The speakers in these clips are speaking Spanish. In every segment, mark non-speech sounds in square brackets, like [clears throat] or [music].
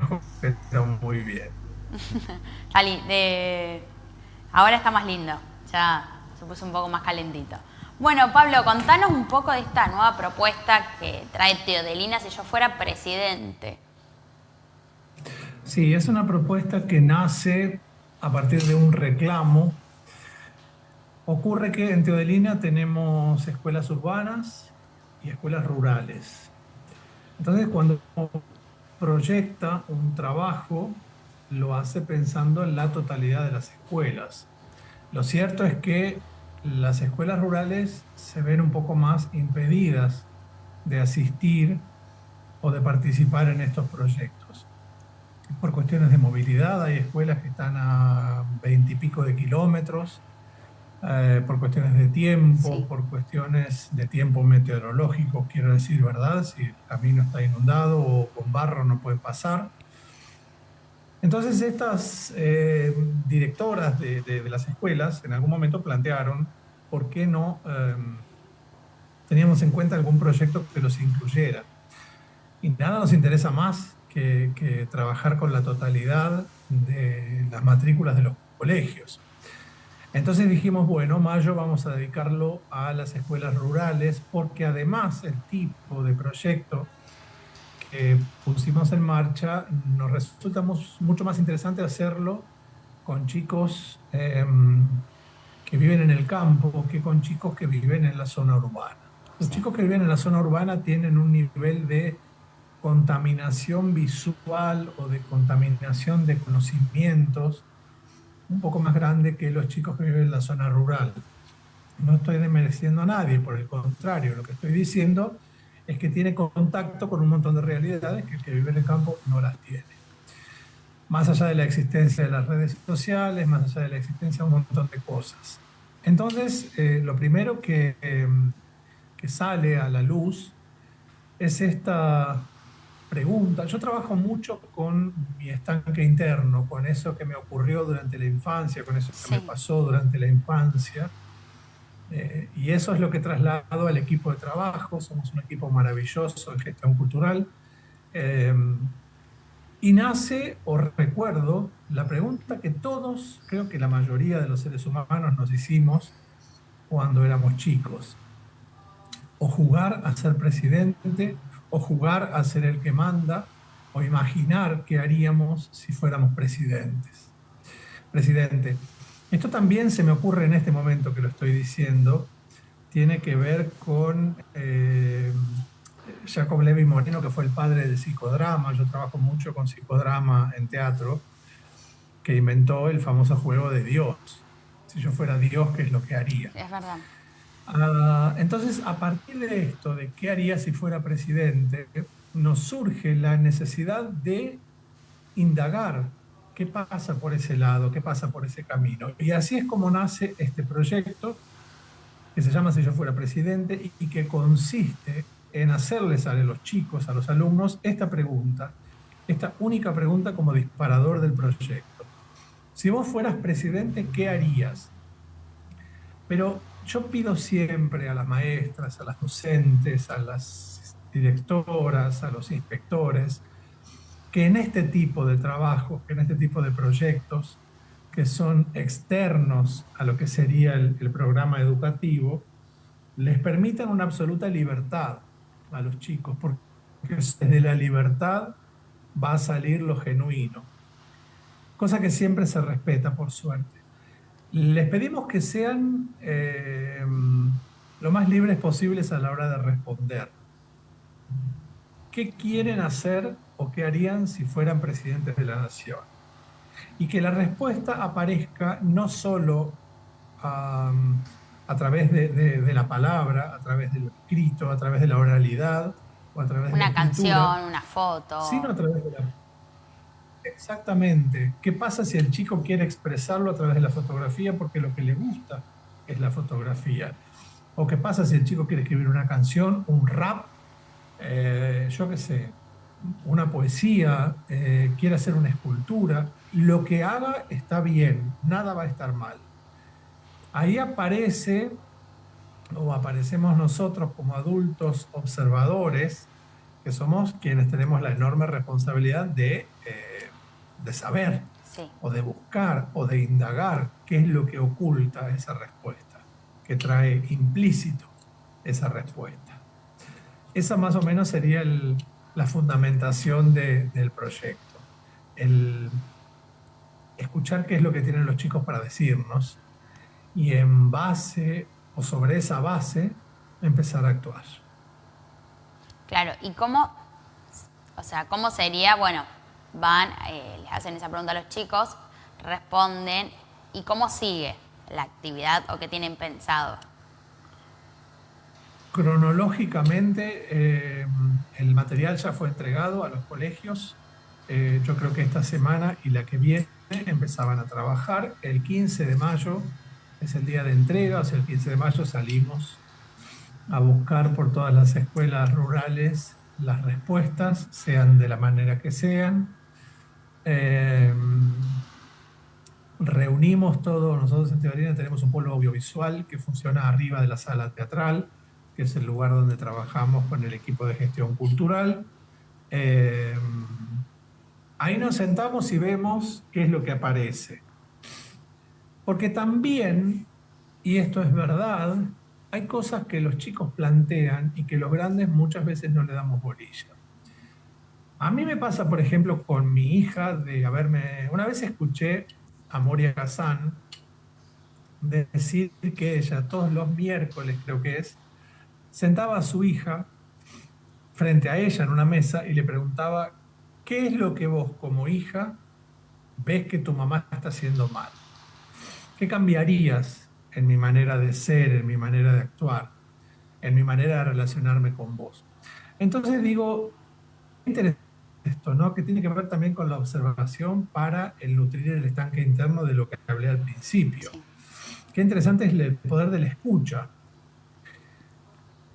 [laughs] pero muy bien. [laughs] de... ahora está más lindo, ya se puso un poco más calentito. Bueno, Pablo, contanos un poco de esta nueva propuesta que trae Teodelina si yo fuera presidente. Sí, es una propuesta que nace a partir de un reclamo. Ocurre que en Teodelina tenemos escuelas urbanas y escuelas rurales. Entonces, cuando proyecta un trabajo, lo hace pensando en la totalidad de las escuelas. Lo cierto es que las escuelas rurales se ven un poco más impedidas de asistir o de participar en estos proyectos. Por cuestiones de movilidad, hay escuelas que están a veintipico de kilómetros, eh, por cuestiones de tiempo, por cuestiones de tiempo meteorológico, quiero decir, ¿verdad? Si el camino está inundado o con barro no puede pasar. Entonces estas eh, directoras de, las escuelas en algún momento plantearon por qué no em, teníamos en cuenta algún proyecto que los incluyera. Y nada nos interesa más que, que trabajar con la totalidad de las matrículas de los colegios. Entonces dijimos, bueno, mayo vamos a dedicarlo a las escuelas rurales porque además el tipo de proyecto que pusimos en marcha, nos resulta mucho más interesante hacerlo con chicos em, que viven en el campo que con chicos que viven en la zona urbana. Los chicos que viven en la zona urbana tienen un nivel de contaminación visual o de contaminación de conocimientos un poco más grande que los chicos que viven en la zona rural. No estoy desmereciendo a nadie, por el contrario, lo que estoy diciendo es que tiene contacto con un montón de realidades que el que vive en el campo no las tiene. Más allá de la existencia de las redes sociales, más allá de la existencia de un montón de cosas. Entonces, eh, lo primero que, em, que sale a la luz es esta pregunta. Yo trabajo mucho con mi estanque interno, con eso que me ocurrió durante la infancia, con eso que me pasó durante la infancia. Eh, y eso es lo que he trasladado al equipo de trabajo. Somos un equipo maravilloso en gestión cultural. Eh, y nace, o recuerdo, la pregunta que todos, creo que la mayoría de los seres humanos nos hicimos cuando éramos chicos. O jugar a ser presidente, o jugar a ser el que manda, o imaginar qué haríamos si fuéramos presidentes. Presidente, esto también se me ocurre en este momento que lo estoy diciendo, tiene que ver con eh, Jacob Levi Moreno, que fue el padre del psicodrama. Yo trabajo mucho con psicodrama en teatro, que inventó el famoso juego de Dios. Si yo fuera Dios, ¿qué es lo que haría? Es verdad. Ah, entonces, a partir de esto, de qué haría si fuera presidente, nos surge la necesidad de indagar qué pasa por ese lado, qué pasa por ese camino. Y así es como nace este proyecto, que se llama Si yo fuera presidente, y, que consiste en hacerles a los chicos, a los alumnos, esta pregunta, esta única pregunta como disparador del proyecto. Si vos fueras presidente, ¿qué harías? Pero yo pido siempre a las maestras, a las docentes, a las directoras, a los inspectores, que en este tipo de trabajo, que en este tipo de proyectos que son externos a lo que sería el, programa educativo, les permitan una absoluta libertad a los chicos, porque desde la libertad va a salir lo genuino, cosa que siempre se respeta, por suerte. Les pedimos que sean eh, lo más libres posibles a la hora de responder. ¿Qué quieren hacer o qué harían si fueran presidentes de la nación. Y que la respuesta aparezca no solo a través de, la palabra, a través del escrito, a través de la oralidad, o a través una de la canción, una foto. Sino a través de la... Exactamente. ¿Qué pasa si el chico quiere expresarlo a través de la fotografía porque lo que le gusta es la fotografía? ¿O qué pasa si el chico quiere escribir una canción, un rap, eh, yo qué sé, una poesía, eh, quiere hacer una escultura, lo que haga está bien, nada va a estar mal. Ahí aparece, o aparecemos nosotros como adultos observadores, que somos quienes tenemos la enorme responsabilidad de eh, de saber o de buscar o de indagar qué es lo que oculta esa respuesta, que trae implícito esa respuesta. Esa más o menos sería la fundamentación del proyecto. El escuchar qué es lo que tienen los chicos para decirnos y en base o sobre esa base empezar a actuar. Claro, ¿y cómo, o sea, cómo sería, bueno, van, eh, les hacen esa pregunta a los chicos, responden, ¿y cómo sigue la actividad o qué tienen pensado? Cronológicamente, eh, el material ya fue entregado a los colegios. Eh, yo creo que esta semana y la que viene empezaban a trabajar. El 15 de mayo es el día de entrega, o sea, el 15 de mayo salimos a buscar por todas las escuelas rurales las respuestas, sean de la manera que sean. Eh, reunimos todo, nosotros en Teorina tenemos un pueblo audiovisual que funciona arriba de la sala teatral, que es el lugar donde trabajamos con el equipo de gestión cultural. Eh, ahí nos sentamos y vemos qué es lo que aparece. Porque también, y esto es verdad, hay cosas que los chicos plantean y que los grandes muchas veces no le damos bolilla. A mí me pasa, por ejemplo, con mi hija de haberme... Una vez escuché a Moria Kazan decir que ella todos los miércoles, creo que es, sentaba a su hija frente a ella en una mesa y le preguntaba, ¿qué es lo que vos como hija ves que tu mamá está haciendo mal? ¿Qué cambiarías en mi manera de ser, en mi manera de actuar, en mi manera de relacionarme con vos? Entonces digo, interesante esto, ¿no? Que tiene que ver también con la observación para el nutrir el estanque interno de lo que hablé al principio. Qué interesante es el poder de la escucha.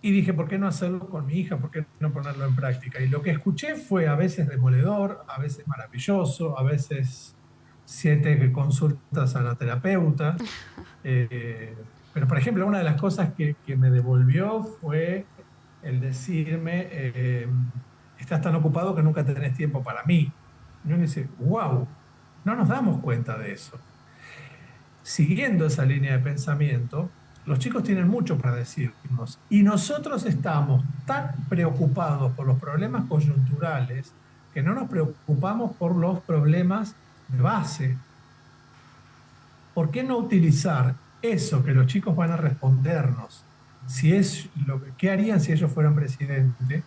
Y dije, ¿por qué no hacerlo con mi hija? ¿Por qué no ponerlo en práctica? Y lo que escuché fue a veces demoledor, a veces maravilloso, a veces siete consultas a la terapeuta. [laughs] Eh, pero, por ejemplo, una de las cosas que, me devolvió fue el decirme, eh, estás tan ocupado que nunca tenés tiempo para mí. Y uno dice, wow, no nos damos cuenta de eso. Siguiendo esa línea de pensamiento, los chicos tienen mucho para decirnos y nosotros estamos tan preocupados por los problemas coyunturales que no nos preocupamos por los problemas de base. ¿Por qué no utilizar eso que los chicos van a respondernos? Si es lo que, ¿Qué harían si ellos fueran presidente?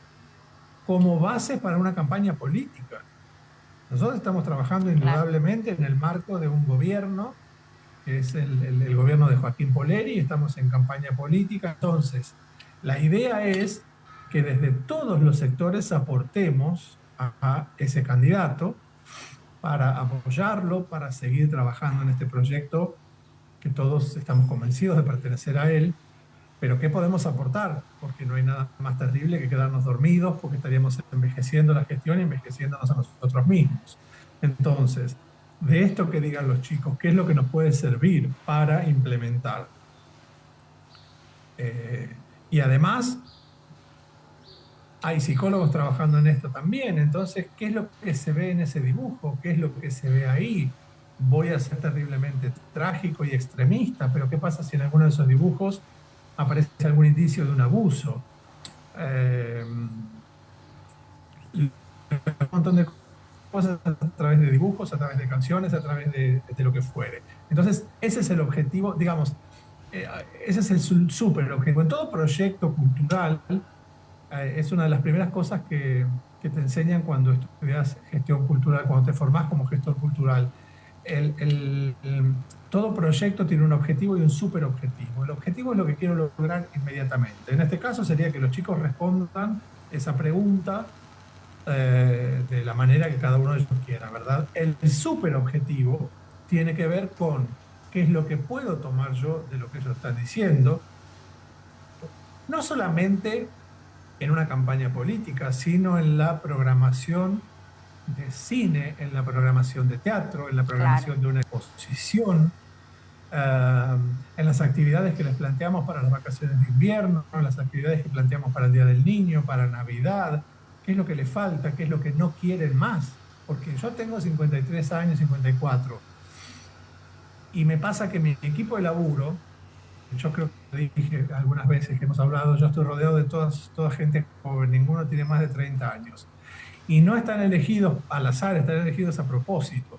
como base para una campaña política. Nosotros estamos trabajando indudablemente en el marco de un gobierno, que es el, gobierno de Joaquín Poleri, estamos en campaña política. Entonces, la idea es que desde todos los sectores aportemos a ese candidato para apoyarlo, para seguir trabajando en este proyecto que todos estamos convencidos de pertenecer a él pero ¿qué podemos aportar? Porque no hay nada más terrible que quedarnos dormidos, porque estaríamos envejeciendo la gestión y envejeciéndonos a nosotros mismos. Entonces, de esto que digan los chicos, ¿qué es lo que nos puede servir para implementar? Eh, y además, hay psicólogos trabajando en esto también, entonces, ¿qué es lo que se ve en ese dibujo? ¿Qué es lo que se ve ahí? Voy a ser terriblemente trágico y extremista, pero ¿qué pasa si en alguno de esos dibujos aparece algún indicio de un abuso. Eh, un montón de cosas a través de dibujos, a través de canciones, a través de, lo que fuere. Entonces, ese es el objetivo, digamos, eh, ese es el súper objetivo. En todo proyecto cultural, es una de las primeras cosas que, que, te enseñan cuando estudias gestión cultural, cuando te formás como gestor cultural. el, el, todo proyecto tiene un objetivo y un superobjetivo. El objetivo es lo que quiero lograr inmediatamente. En este caso sería que los chicos respondan esa pregunta eh, de la manera que cada uno de ellos quiera, ¿verdad? El superobjetivo tiene que ver con qué es lo que puedo tomar yo de lo que ellos están diciendo, no solamente en una campaña política, sino en la programación de cine, en la programación de teatro, en la programación de una exposición, eh, en las actividades que les planteamos para las vacaciones de invierno, en las actividades que planteamos para el Día del Niño, para Navidad, qué es lo que les falta, qué es lo que no quieren más. porque yo tengo 53 años, 54, y me pasa que mi equipo de laburo, yo creo que dije algunas veces que hemos hablado, yo estoy rodeado de todas, toda gente joven, ninguno tiene más de 30 años. Y no están elegidos al azar, están elegidos a propósito.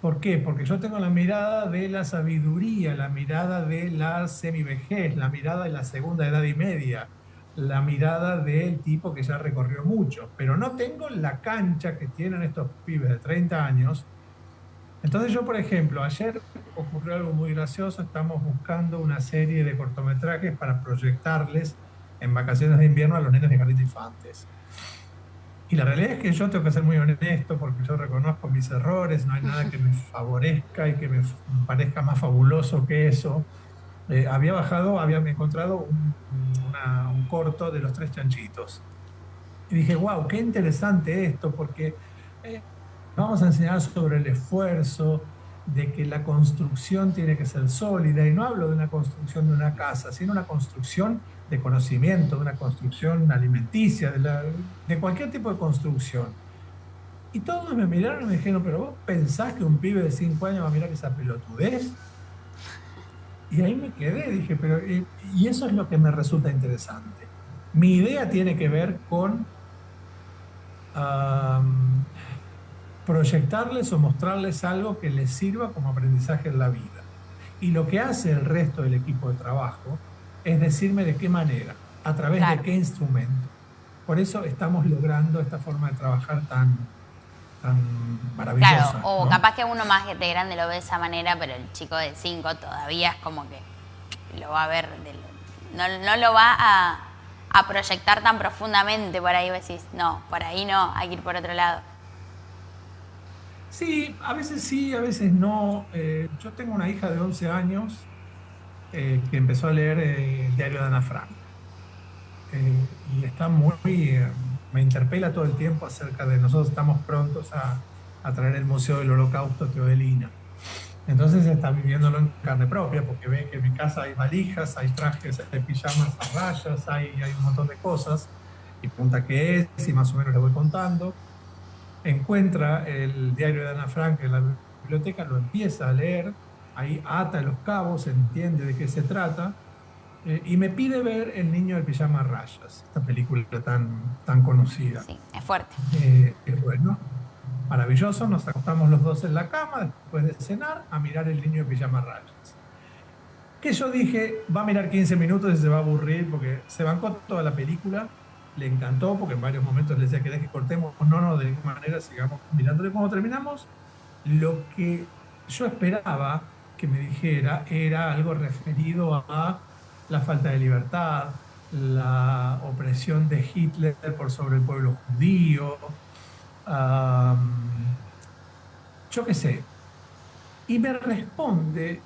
¿Por qué? Porque yo tengo la mirada de la sabiduría, la mirada de la semivejez, la mirada de la segunda edad y media, la mirada del tipo que ya recorrió mucho, pero no tengo la cancha que tienen estos pibes de 30 años. Entonces yo, por ejemplo, ayer ocurrió algo muy gracioso, estamos buscando una serie de cortometrajes para proyectarles en vacaciones de invierno a los nenes de de Infantes. Y la realidad es que yo tengo que ser muy honesto porque yo reconozco mis errores, no hay nada que me [laughs] favorezca y que me parezca más fabuloso que eso. Eh, había bajado, había encontrado un, corto de los tres chanchitos. Y dije, wow, qué interesante esto, porque eh, vamos a enseñar sobre el esfuerzo, de que la construcción tiene que ser sólida, y no hablo de una construcción de una casa, sino una construcción de conocimiento, de una construcción alimenticia, de, cualquier tipo de construcción. Y todos me miraron y me dijeron, pero vos pensás que un pibe de 5 años va a mirar esa pelotudez? Y ahí me quedé, dije, pero y eso es lo que me resulta interesante. Mi idea tiene que ver con proyectarles o mostrarles algo que les sirva como aprendizaje en la vida. Y lo que hace el resto del equipo de trabajo es decirme de qué manera, a través de qué instrumento. Por eso estamos logrando esta forma de trabajar tan, tan maravillosa. Claro, o capaz que uno más de grande lo ve de esa manera, pero el chico de 5 todavía es como que lo va a ver, no, no, lo va a, a, proyectar tan profundamente por ahí, decís, no, por ahí no, hay que ir por otro lado. Sí, a veces sí, a veces no. Eh, yo tengo una hija de 11 años eh, que empezó a leer eh, el diario de Ana Frank. y está muy, me interpela todo el tiempo acerca de nosotros estamos prontos a, traer el Museo del Holocausto Teodelina. Entonces está viviéndolo en carne propia porque ve que en mi casa hay valijas, hay trajes de pijamas a rayas, hay, hay un montón de cosas. Y pregunta qué es y más o menos le voy contando encuentra el diario de Ana Frank en la biblioteca, lo empieza a leer, ahí ata los cabos, entiende de qué se trata, eh, y me pide ver El niño del pijama rayas, esta película tan, tan conocida. Sí, es fuerte. Eh, es bueno, maravilloso, nos acostamos los dos en la cama después de cenar a mirar El niño del pijama rayas. Que yo dije, va a mirar 15 minutos y se va a aburrir porque se bancó toda la película le encantó porque en varios momentos le decía que que cortemos, no, no, de ninguna manera sigamos mirándole. Cuando terminamos, lo que yo esperaba que me dijera era algo referido a la falta de libertad, la opresión de Hitler por sobre el pueblo judío, yo qué sé. Y me responde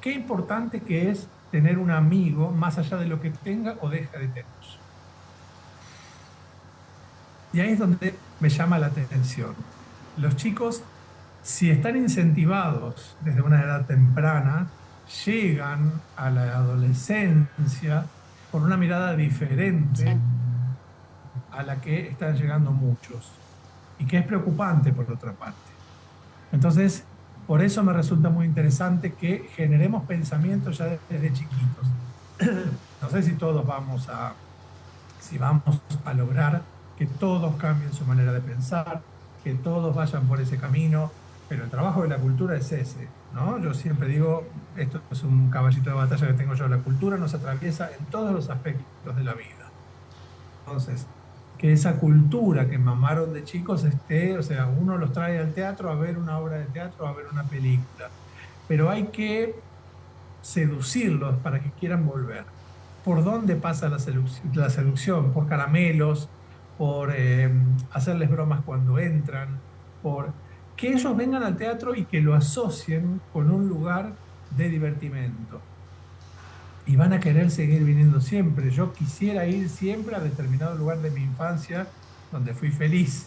qué importante que es tener un amigo más allá de lo que tenga o deja de tener. Y ahí es donde me llama la atención. Los chicos, si están incentivados desde una edad temprana, llegan a la adolescencia con una mirada diferente a la que están llegando muchos y que es preocupante por otra parte. Entonces, por eso me resulta muy interesante que generemos pensamientos ya desde chiquitos. [clears throat] No sé si todos vamos a, si vamos a lograr que todos cambien su manera de pensar, que todos vayan por ese camino, pero el trabajo de la cultura es ese, ¿no? Yo siempre digo, esto es un caballito de batalla que tengo yo, la cultura nos atraviesa en todos los aspectos de la vida. Entonces, que esa cultura que mamaron de chicos esté, o sea, uno los trae al teatro a ver una obra de teatro, a ver una película, pero hay que seducirlos para que quieran volver. ¿Por dónde pasa la seducción? La seducción? Por caramelos, por eh, hacerles bromas cuando entran, por que ellos vengan al teatro y que lo asocien con un lugar de divertimento. Y van a querer seguir viniendo siempre. Yo quisiera ir siempre a determinado lugar de mi infancia donde fui feliz.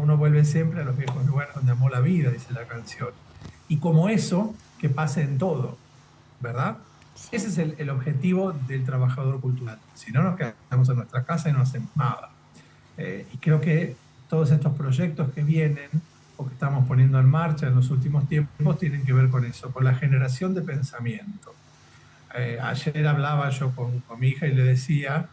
Uno vuelve siempre a los viejos lugares donde amó la vida, dice la canción. Y como eso, que pase en todo, ¿verdad? Ese es el, el objetivo del trabajador cultural. Si no, nos quedamos en nuestra casa y no hacemos nada. Eh, y creo que todos estos proyectos que vienen o que estamos poniendo en marcha en los últimos tiempos tienen que ver con eso, con la generación de pensamiento. Eh, ayer hablaba yo con, mi hija y le decía,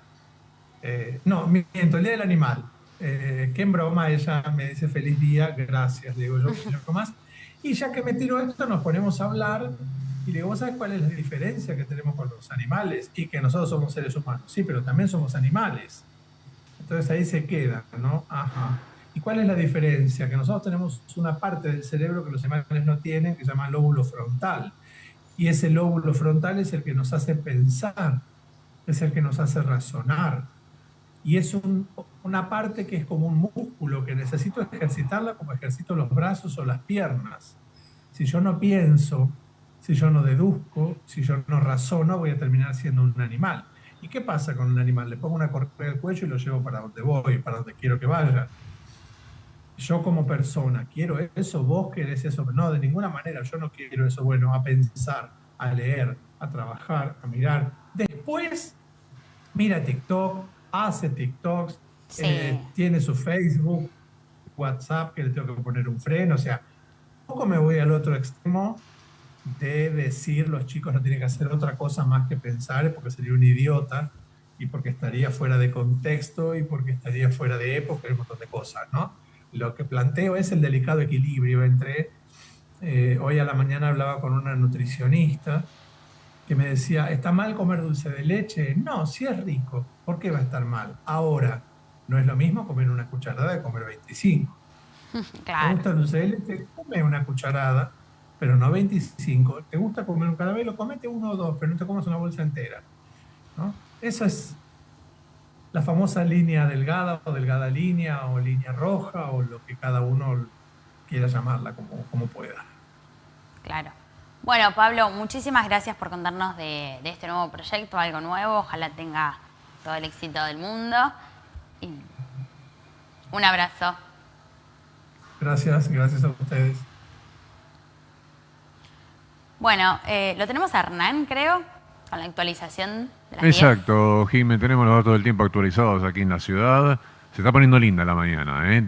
eh, no, miento, el día del animal, eh, que en broma ella me dice feliz día, gracias, digo yo, yo más. Y ya que me tiro esto, nos ponemos a hablar y le digo, ¿vos sabés cuál es la diferencia que tenemos con los animales? Y que nosotros somos seres humanos, sí, pero también somos animales. Entonces ahí se queda, ¿no? Ajá. ¿Y cuál es la diferencia? Que nosotros tenemos una parte del cerebro que los animales no tienen, que se llama lóbulo frontal. Y ese lóbulo frontal es el que nos hace pensar, es el que nos hace razonar. Y es una parte que es como un músculo que necesito ejercitarla como ejercito los brazos o las piernas. Si yo no pienso, si yo no deduzco, si yo no razono, voy a terminar siendo un animal. ¿Y qué pasa con un animal? Le pongo una correa al cuello y lo llevo para donde voy, para donde quiero que vaya. Yo como persona quiero eso, vos querés eso, no, de ninguna manera. Yo no quiero eso, bueno, a pensar, a leer, a trabajar, a mirar. Después, mira TikTok, hace TikToks, eh, tiene su Facebook, WhatsApp, que le tengo que poner un freno, o sea, poco me voy al otro extremo de decir los chicos no tienen que hacer otra cosa más que pensar, porque sería un idiota y porque estaría fuera de contexto y porque estaría fuera de época y un montón de cosas, ¿no? lo que planteo es el delicado equilibrio entre, eh, hoy a la mañana hablaba con una nutricionista que me decía, ¿está mal comer dulce de leche? No, si es rico, ¿por qué va a estar mal? Ahora, no es lo mismo comer una cucharada de comer 25. [laughs] ¿Te gusta el dulce de leche? Come una cucharada, pero no 25. ¿Te gusta comer un caramelo? Comete uno o dos, pero no te comas una bolsa entera. ¿no? Eso es la famosa línea delgada o delgada línea o línea roja o lo que cada uno quiera llamarla como, como pueda. Claro. Bueno, Pablo, muchísimas gracias por contarnos de, este nuevo proyecto, algo nuevo. Ojalá tenga todo el éxito del mundo. un abrazo. Gracias, gracias a ustedes. Bueno, eh, lo tenemos a Hernán, creo con la actualización de Exacto, Jimé, tenemos los datos del tiempo actualizados aquí en la ciudad. Se está poniendo linda la mañana, ¿eh?